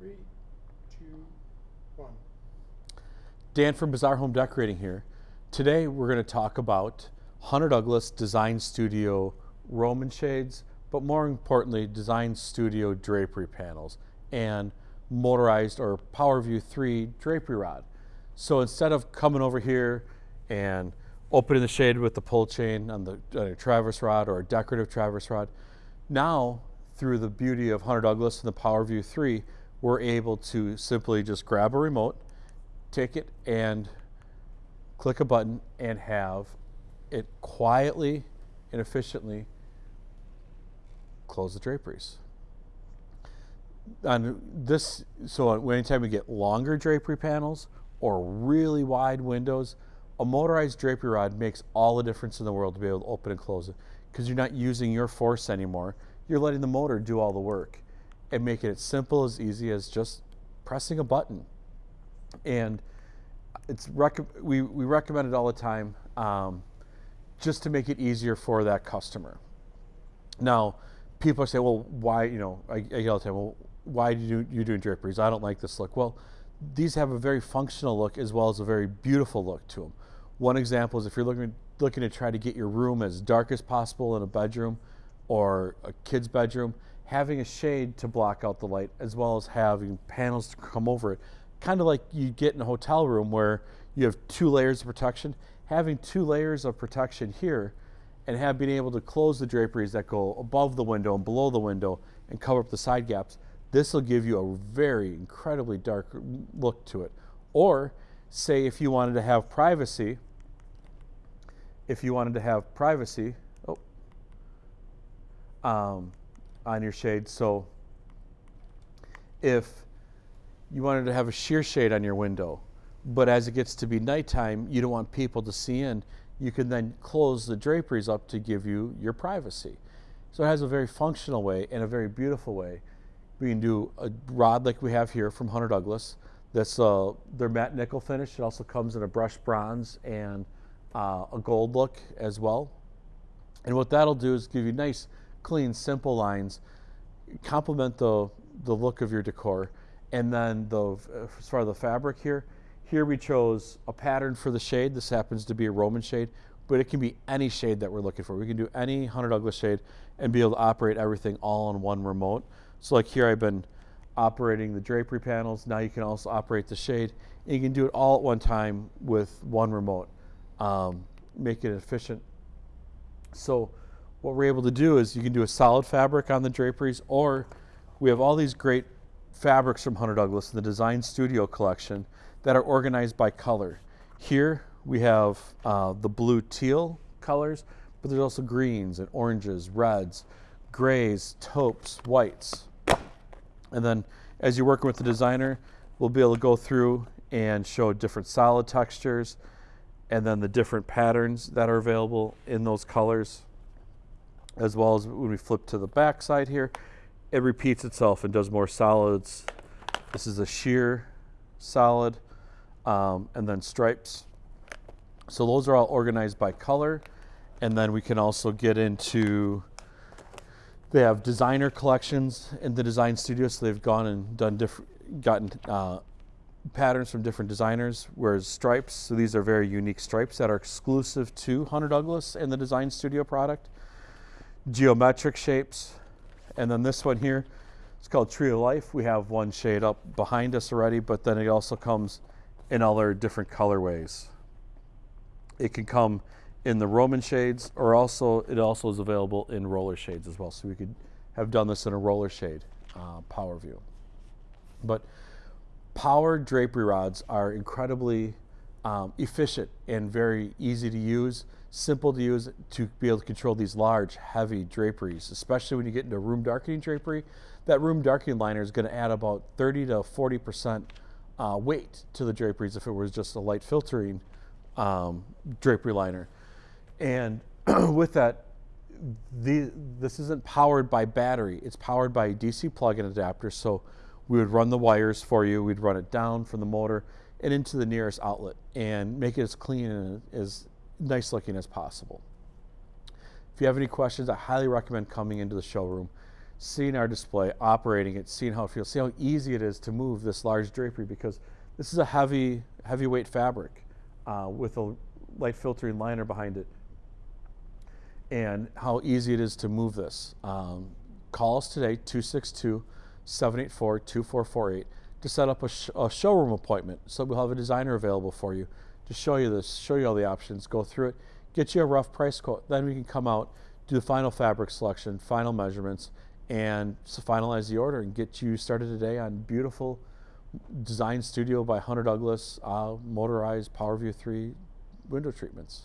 Three, two, one. Dan from Bizarre Home Decorating here. Today we're going to talk about Hunter Douglas Design Studio Roman shades, but more importantly, Design Studio drapery panels and motorized or PowerView 3 drapery rod. So instead of coming over here and opening the shade with the pull chain on the on traverse rod or a decorative traverse rod, now through the beauty of Hunter Douglas and the PowerView 3, we're able to simply just grab a remote, take it and click a button and have it quietly and efficiently close the draperies. On this, so anytime we get longer drapery panels or really wide windows, a motorized drapery rod makes all the difference in the world to be able to open and close it because you're not using your force anymore. You're letting the motor do all the work and making it simple as easy as just pressing a button. And it's we, we recommend it all the time um, just to make it easier for that customer. Now, people say, well, why, you know, I, I get all the time, well, why do you, you doing draperies? I don't like this look. Well, these have a very functional look as well as a very beautiful look to them. One example is if you're looking, looking to try to get your room as dark as possible in a bedroom or a kid's bedroom, having a shade to block out the light as well as having panels to come over it. Kind of like you get in a hotel room where you have two layers of protection. Having two layers of protection here and have been able to close the draperies that go above the window and below the window and cover up the side gaps, this will give you a very incredibly dark look to it. Or say if you wanted to have privacy, if you wanted to have privacy, oh, um, on your shade. So if you wanted to have a sheer shade on your window, but as it gets to be nighttime, you don't want people to see in, you can then close the draperies up to give you your privacy. So it has a very functional way and a very beautiful way. We can do a rod like we have here from Hunter Douglas. That's uh, their matte nickel finish. It also comes in a brushed bronze and uh, a gold look as well. And what that'll do is give you nice clean, simple lines, complement the, the look of your decor. And then the, as far as the fabric here, here we chose a pattern for the shade. This happens to be a Roman shade, but it can be any shade that we're looking for. We can do any Hunter Douglas shade and be able to operate everything all on one remote. So like here I've been operating the drapery panels. Now you can also operate the shade. And you can do it all at one time with one remote. Um, make it efficient. So what we're able to do is you can do a solid fabric on the draperies or we have all these great fabrics from Hunter Douglas in the Design Studio collection that are organized by color. Here we have uh, the blue teal colors, but there's also greens and oranges, reds, grays, taupes, whites. And then as you're working with the designer, we'll be able to go through and show different solid textures and then the different patterns that are available in those colors as well as when we flip to the back side here, it repeats itself and does more solids. This is a sheer solid um, and then stripes. So those are all organized by color. And then we can also get into, they have designer collections in the design studio. So they've gone and done different, gotten uh, patterns from different designers, whereas stripes, so these are very unique stripes that are exclusive to Hunter Douglas and the design studio product geometric shapes. And then this one here, it's called Tree of Life. We have one shade up behind us already, but then it also comes in other different colorways. It can come in the Roman shades or also it also is available in roller shades as well. So we could have done this in a roller shade uh, PowerView. But power drapery rods are incredibly um, efficient and very easy to use simple to use to be able to control these large, heavy draperies, especially when you get into room darkening drapery. That room darkening liner is going to add about 30 to 40% uh, weight to the draperies if it was just a light filtering um, drapery liner. And with that, the, this isn't powered by battery. It's powered by a DC plug-in adapter. So we would run the wires for you. We'd run it down from the motor and into the nearest outlet and make it as clean and as nice looking as possible. If you have any questions, I highly recommend coming into the showroom, seeing our display, operating it, seeing how it feels, see how easy it is to move this large drapery because this is a heavy, heavyweight fabric uh, with a light filtering liner behind it and how easy it is to move this. Um, call us today, 262 784 2448, to set up a, sh- a showroom appointment. So we'll have a designer available for you to show you this, show you all the options, go through it, get you a rough price quote. Then we can come out, do the final fabric selection, final measurements, and finalize the order and get you started today on beautiful design studio by Hunter Douglas uh, motorized PowerView 3 window treatments.